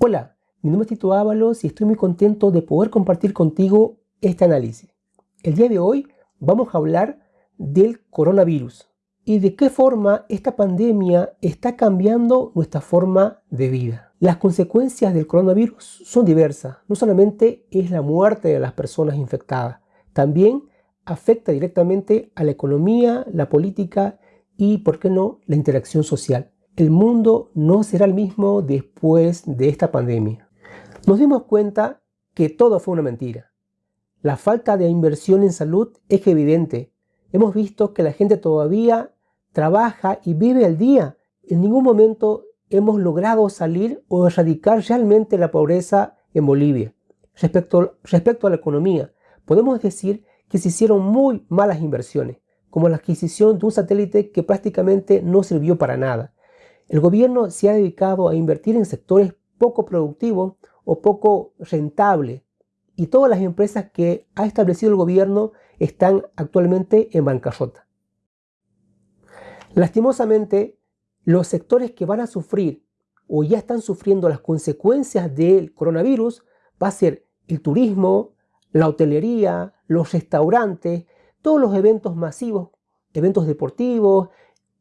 Hola, mi nombre es Tito Ábalos y estoy muy contento de poder compartir contigo este análisis. El día de hoy vamos a hablar del coronavirus y de qué forma esta pandemia está cambiando nuestra forma de vida. Las consecuencias del coronavirus son diversas. No solamente es la muerte de las personas infectadas, también afecta directamente a la economía, la política y, por qué no, la interacción social el mundo no será el mismo después de esta pandemia. Nos dimos cuenta que todo fue una mentira. La falta de inversión en salud es evidente. Hemos visto que la gente todavía trabaja y vive al día. En ningún momento hemos logrado salir o erradicar realmente la pobreza en Bolivia. Respecto, respecto a la economía, podemos decir que se hicieron muy malas inversiones, como la adquisición de un satélite que prácticamente no sirvió para nada el gobierno se ha dedicado a invertir en sectores poco productivos o poco rentables y todas las empresas que ha establecido el gobierno están actualmente en bancarrota. Lastimosamente, los sectores que van a sufrir o ya están sufriendo las consecuencias del coronavirus va a ser el turismo, la hotelería, los restaurantes, todos los eventos masivos, eventos deportivos,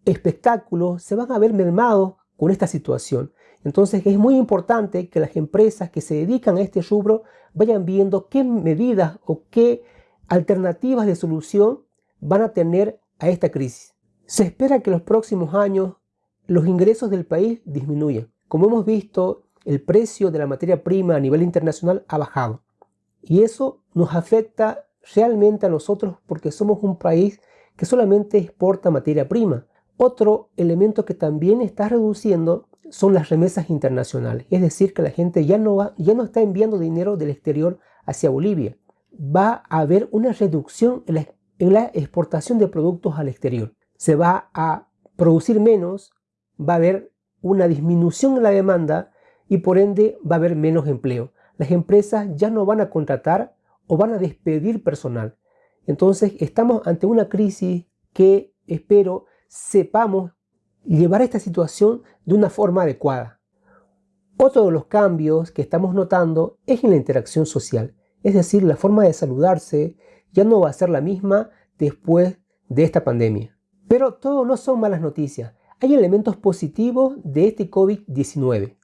espectáculos se van a ver mermados con esta situación. Entonces es muy importante que las empresas que se dedican a este rubro vayan viendo qué medidas o qué alternativas de solución van a tener a esta crisis. Se espera que en los próximos años los ingresos del país disminuyan. Como hemos visto, el precio de la materia prima a nivel internacional ha bajado. Y eso nos afecta realmente a nosotros porque somos un país que solamente exporta materia prima. Otro elemento que también está reduciendo son las remesas internacionales, es decir, que la gente ya no, va, ya no está enviando dinero del exterior hacia Bolivia. Va a haber una reducción en la, en la exportación de productos al exterior. Se va a producir menos, va a haber una disminución en la demanda y por ende va a haber menos empleo. Las empresas ya no van a contratar o van a despedir personal. Entonces estamos ante una crisis que espero sepamos llevar esta situación de una forma adecuada. Otro de los cambios que estamos notando es en la interacción social, es decir, la forma de saludarse ya no va a ser la misma después de esta pandemia. Pero todo no son malas noticias, hay elementos positivos de este COVID-19.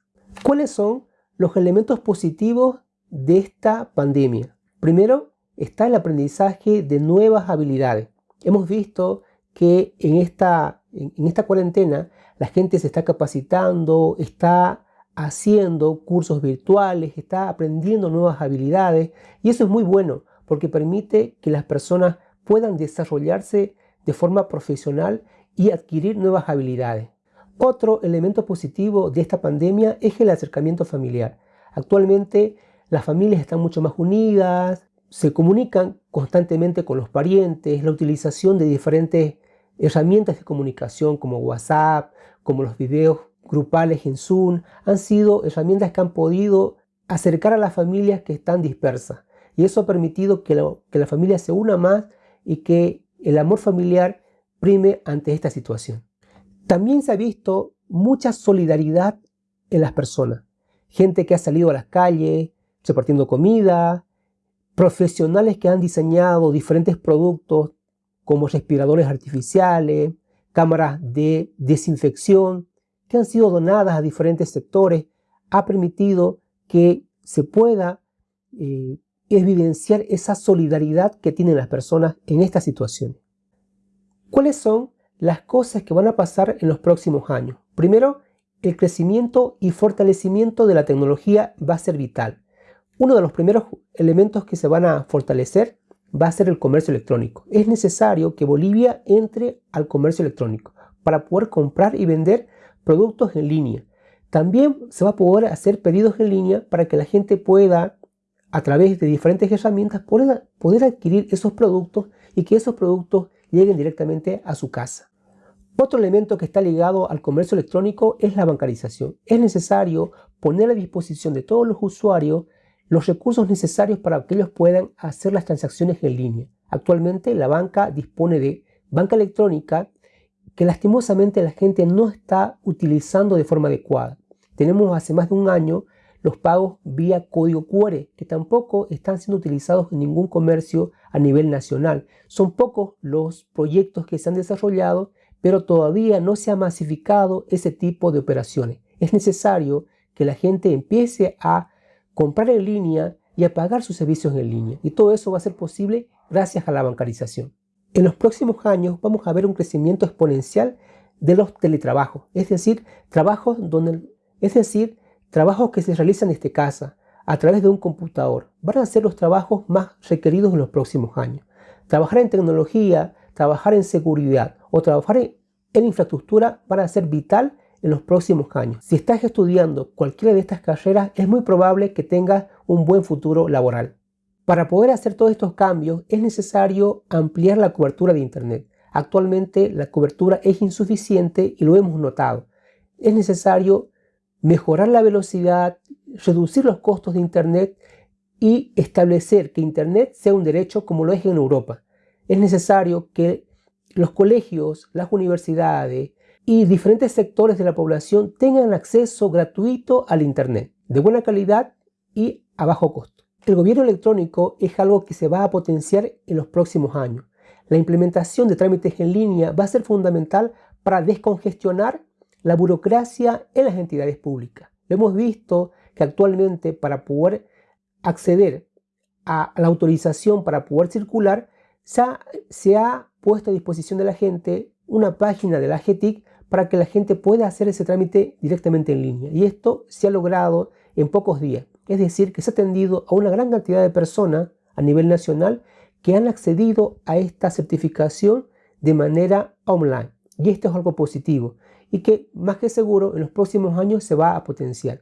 ¿Cuáles son los elementos positivos de esta pandemia? Primero está el aprendizaje de nuevas habilidades. Hemos visto que en esta, en esta cuarentena la gente se está capacitando, está haciendo cursos virtuales, está aprendiendo nuevas habilidades y eso es muy bueno porque permite que las personas puedan desarrollarse de forma profesional y adquirir nuevas habilidades. Otro elemento positivo de esta pandemia es el acercamiento familiar. Actualmente las familias están mucho más unidas, se comunican constantemente con los parientes, la utilización de diferentes herramientas de comunicación como WhatsApp, como los videos grupales en Zoom, han sido herramientas que han podido acercar a las familias que están dispersas. Y eso ha permitido que, que la familia se una más y que el amor familiar prime ante esta situación. También se ha visto mucha solidaridad en las personas. Gente que ha salido a las calles repartiendo comida, profesionales que han diseñado diferentes productos como respiradores artificiales, cámaras de desinfección, que han sido donadas a diferentes sectores, ha permitido que se pueda eh, evidenciar esa solidaridad que tienen las personas en esta situación. ¿Cuáles son las cosas que van a pasar en los próximos años? Primero, el crecimiento y fortalecimiento de la tecnología va a ser vital. Uno de los primeros elementos que se van a fortalecer va a ser el comercio electrónico. Es necesario que Bolivia entre al comercio electrónico para poder comprar y vender productos en línea. También se va a poder hacer pedidos en línea para que la gente pueda, a través de diferentes herramientas, poder, poder adquirir esos productos y que esos productos lleguen directamente a su casa. Otro elemento que está ligado al comercio electrónico es la bancarización. Es necesario poner a disposición de todos los usuarios los recursos necesarios para que ellos puedan hacer las transacciones en línea. Actualmente la banca dispone de banca electrónica que lastimosamente la gente no está utilizando de forma adecuada. Tenemos hace más de un año los pagos vía código QR, que tampoco están siendo utilizados en ningún comercio a nivel nacional. Son pocos los proyectos que se han desarrollado, pero todavía no se ha masificado ese tipo de operaciones. Es necesario que la gente empiece a comprar en línea y a pagar sus servicios en línea. Y todo eso va a ser posible gracias a la bancarización. En los próximos años vamos a ver un crecimiento exponencial de los teletrabajos, es decir, trabajos donde, es decir, trabajos que se realizan desde casa a través de un computador. Van a ser los trabajos más requeridos en los próximos años. Trabajar en tecnología, trabajar en seguridad o trabajar en, en infraestructura van a ser vital en los próximos años. Si estás estudiando cualquiera de estas carreras, es muy probable que tengas un buen futuro laboral. Para poder hacer todos estos cambios es necesario ampliar la cobertura de Internet. Actualmente la cobertura es insuficiente y lo hemos notado. Es necesario mejorar la velocidad, reducir los costos de Internet y establecer que Internet sea un derecho como lo es en Europa. Es necesario que los colegios, las universidades y diferentes sectores de la población tengan acceso gratuito al Internet, de buena calidad y a bajo costo. El gobierno electrónico es algo que se va a potenciar en los próximos años. La implementación de trámites en línea va a ser fundamental para descongestionar la burocracia en las entidades públicas. hemos visto que actualmente para poder acceder a la autorización para poder circular, se ha, puesto a disposición de la gente una página de la GETIC para que la gente pueda hacer ese trámite directamente en línea. Y esto se ha logrado en pocos días. Es decir, que se ha atendido a una gran cantidad de personas a nivel nacional que han accedido a esta certificación de manera online. Y esto es algo positivo y que más que seguro en los próximos años se va a potenciar.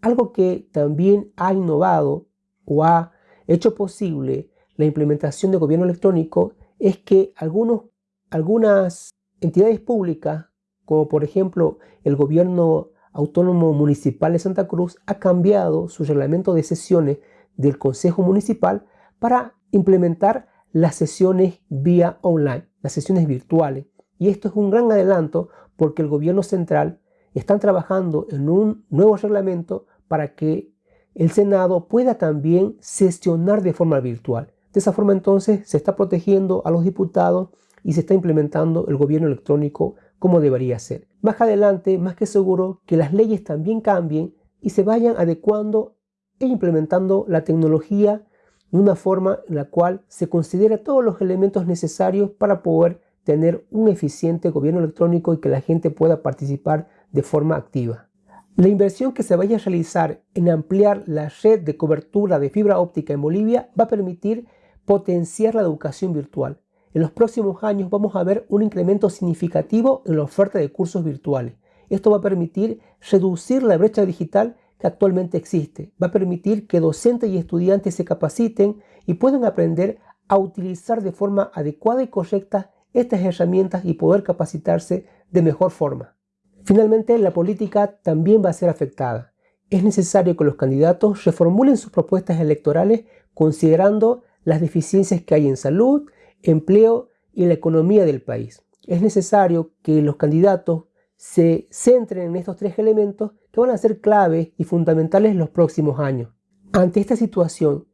Algo que también ha innovado o ha hecho posible la implementación de gobierno electrónico es que algunos, algunas entidades públicas, como por ejemplo el gobierno Autónomo Municipal de Santa Cruz ha cambiado su reglamento de sesiones del Consejo Municipal para implementar las sesiones vía online, las sesiones virtuales. Y esto es un gran adelanto porque el gobierno central está trabajando en un nuevo reglamento para que el Senado pueda también sesionar de forma virtual. De esa forma entonces se está protegiendo a los diputados y se está implementando el gobierno electrónico como debería ser. Más adelante, más que seguro que las leyes también cambien y se vayan adecuando e implementando la tecnología de una forma en la cual se considera todos los elementos necesarios para poder tener un eficiente gobierno electrónico y que la gente pueda participar de forma activa. La inversión que se vaya a realizar en ampliar la red de cobertura de fibra óptica en Bolivia va a permitir potenciar la educación virtual. En los próximos años vamos a ver un incremento significativo en la oferta de cursos virtuales. Esto va a permitir reducir la brecha digital que actualmente existe. Va a permitir que docentes y estudiantes se capaciten y puedan aprender a utilizar de forma adecuada y correcta estas herramientas y poder capacitarse de mejor forma. Finalmente, la política también va a ser afectada. Es necesario que los candidatos reformulen sus propuestas electorales considerando las deficiencias que hay en salud, empleo y la economía del país. Es necesario que los candidatos se centren en estos tres elementos que van a ser claves y fundamentales en los próximos años. Ante esta situación,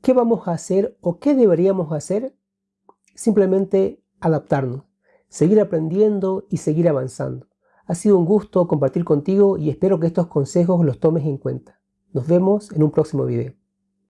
¿qué vamos a hacer o qué deberíamos hacer? Simplemente adaptarnos, seguir aprendiendo y seguir avanzando. Ha sido un gusto compartir contigo y espero que estos consejos los tomes en cuenta. Nos vemos en un próximo video.